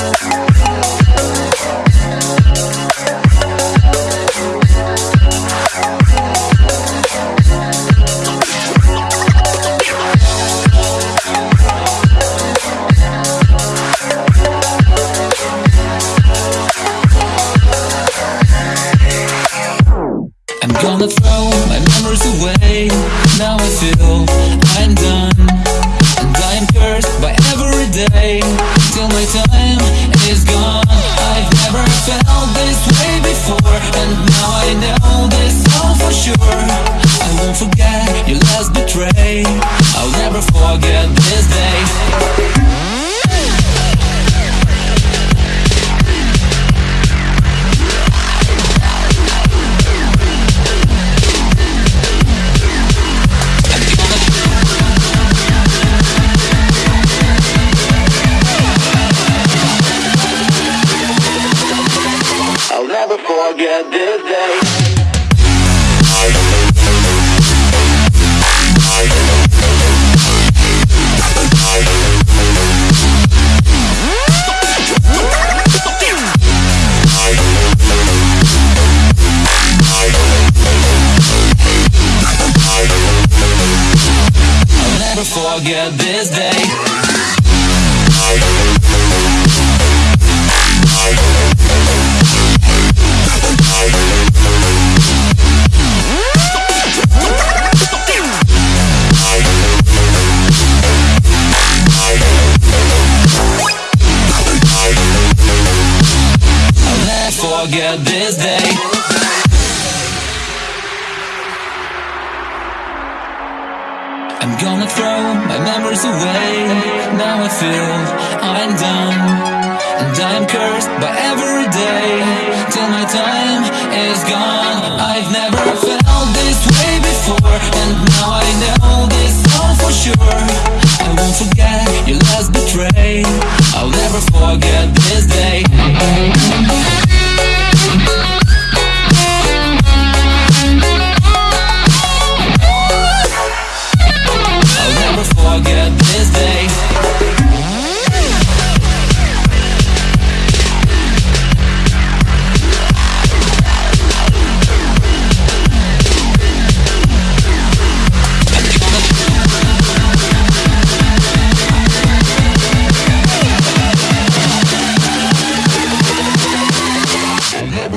I'm gonna throw my memories away. Now I feel I'm done. And I am cursed by every day. Till my I won't forget your last betray. I'll never forget this day. I'll never forget this day forget this day. Forget this day I'm gonna throw my memories away. Now I feel I'm done. And I'm cursed by every day. Till my time is gone. I've never felt this way before. And now I know this all for sure. I won't forget your last betray. I'll never forget this day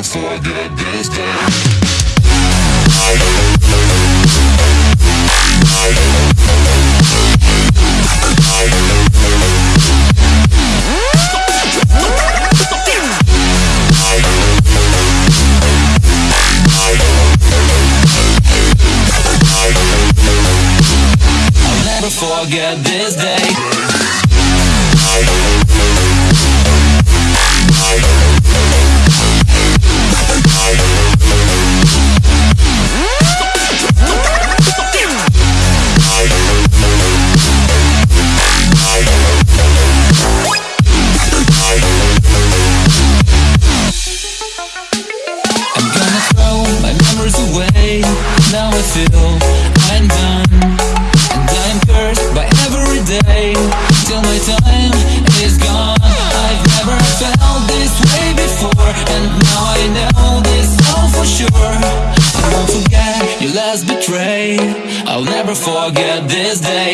before I get this Before this day. feel I'm done. And I'm cursed by every day. Till my time is gone. I've never felt this way before. And now I know this all for sure. I won't forget your last betray. I'll never forget this day.